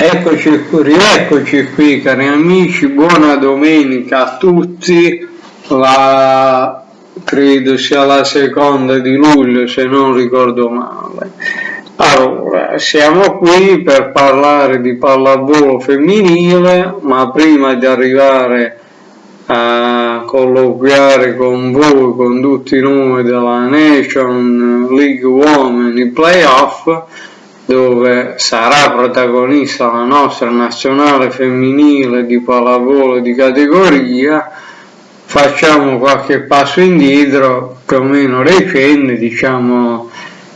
Eccoci, rieccoci qui cari amici, buona domenica a tutti, la, credo sia la seconda di luglio se non ricordo male. Allora, siamo qui per parlare di pallavolo femminile, ma prima di arrivare a colloquiare con voi, con tutti noi della Nation League Uomini Playoff, dove sarà protagonista la nostra nazionale femminile di pallavolo di categoria, facciamo qualche passo indietro, più o meno recente, diciamo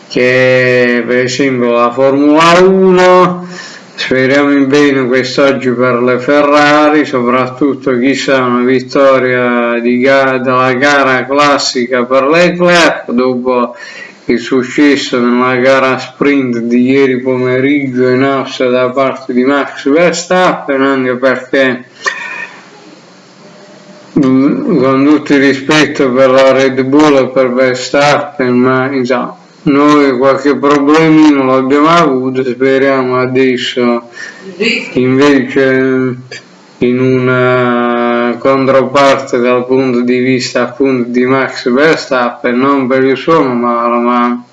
che per esempio la Formula 1, speriamo in bene quest'oggi per le Ferrari, soprattutto chissà una vittoria di della gara classica per Leclerc dopo il successo nella gara sprint di ieri pomeriggio in Austria da parte di Max Verstappen anche perché mm, con tutto il rispetto per la Red Bull e per Verstappen ma insomma noi qualche problemino l'abbiamo avuto speriamo adesso invece in una controparte dal punto di vista appunto di Max Verstappen, non per il suo male, ma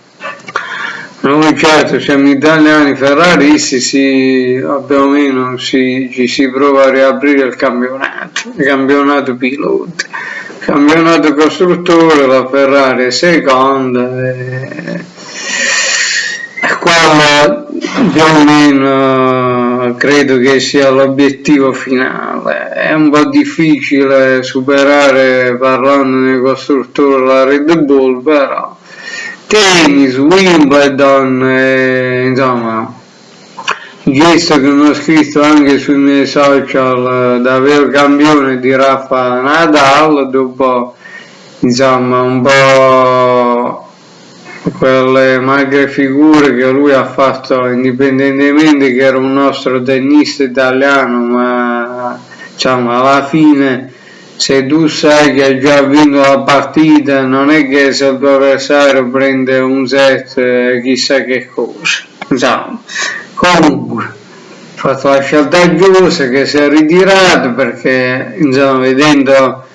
noi certo siamo italiani ferraristi, si, più o meno si, ci si prova a riaprire il campionato, il campionato piloti, il campionato costruttore, la Ferrari è seconda e, e qua più o meno credo che sia l'obiettivo finale. È un po' difficile superare parlando nei costruttori la Red Bull, però tennis, Wimbledon, e, insomma, gesto che mi ho scritto anche sui miei social da vero campione di Rafa Nadal dopo insomma un po' quelle magre figure che lui ha fatto indipendentemente che era un nostro tennista italiano ma diciamo alla fine se tu sai che hai già vinto la partita non è che se il tuo avversario prende un set eh, chissà che cosa. Insomma comunque ha fatto la scelta giusta che si è ritirato perché insomma vedendo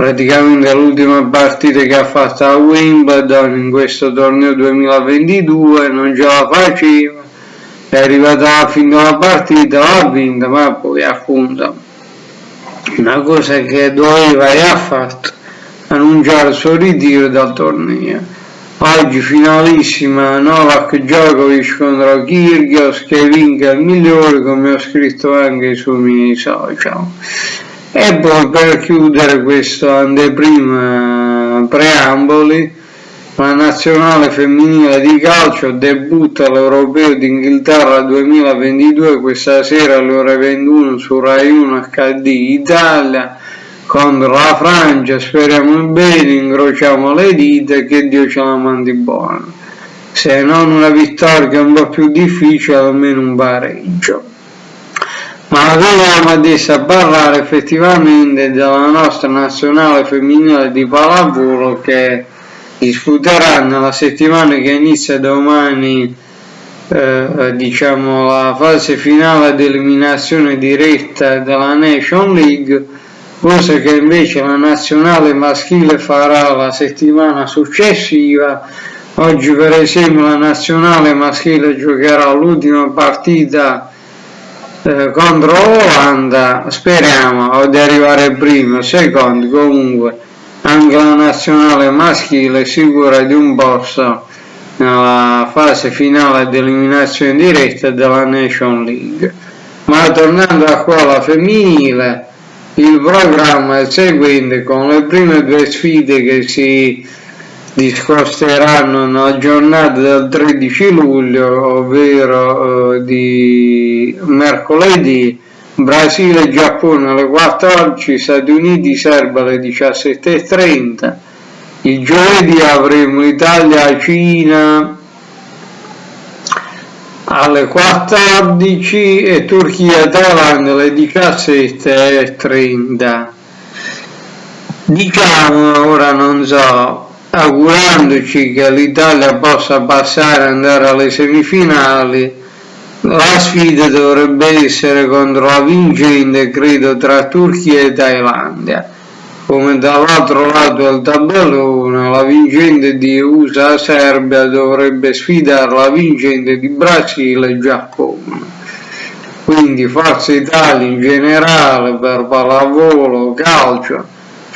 praticamente l'ultima partita che ha fatto a Wimbledon in questo torneo 2022 non ce la faceva. È arrivata alla fine della partita l'ha vinta ma poi appunto una cosa che doveva e ha fatto annunciare il suo ritiro dal torneo. Oggi finalissima Novak Djokovic contro Kyrgios che vinca il migliore come ho scritto anche sui miei social e poi per chiudere questo anteprima preamboli, la nazionale femminile di calcio debutta all'Europeo d'Inghilterra 2022 questa sera alle ore 21 su Rai 1 HD Italia contro la Francia, speriamo bene, incrociamo le dita che Dio ce la mandi buona. Se non una vittoria un po' più difficile, almeno un pareggio ma veniamo adesso a parlare effettivamente della nostra nazionale femminile di pallavolo che disputerà nella settimana che inizia domani eh, diciamo la fase finale di eliminazione diretta della Nation League cosa che invece la nazionale maschile farà la settimana successiva. Oggi per esempio la nazionale maschile giocherà l'ultima partita contro l'Olanda speriamo di arrivare primo, secondo comunque anche la nazionale maschile sicura di un posto nella fase finale di eliminazione diretta della Nation League. Ma tornando a quella femminile, il programma è il seguente con le prime due sfide che si discosteranno nella giornata del 13 luglio, ovvero eh, di mercoledì, Brasile e Giappone alle 14, Stati Uniti, Serba alle 17.30, il giovedì avremo Italia, Cina alle 14 e Turchia, Thailandia alle 17.30. Diciamo, ora non so, augurandoci che l'Italia possa passare e andare alle semifinali la sfida dovrebbe essere contro la vincente credo tra Turchia e Thailandia. Come dall'altro lato del tabellone la vincente di USA-Serbia dovrebbe sfidare la vincente di Brasile e Giappone. Quindi Forza Italia in generale per pallavolo, calcio,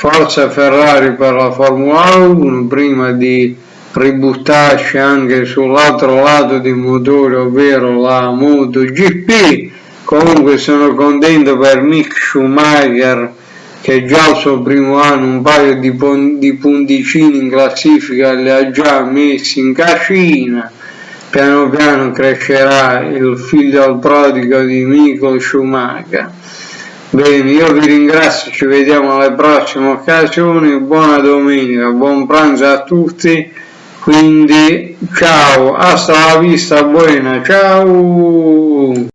Forza Ferrari per la Formula 1 prima di ributtarci anche sull'altro lato di motore ovvero la MotoGP comunque sono contento per Mick Schumacher che già il suo primo anno un paio di, di punticini in classifica li ha già messi in cascina piano piano crescerà il figlio al prodigo di Michael Schumacher. Bene, io vi ringrazio, ci vediamo alle prossime occasioni, buona domenica, buon pranzo a tutti, quindi ciao, hasta la vista buona, ciao!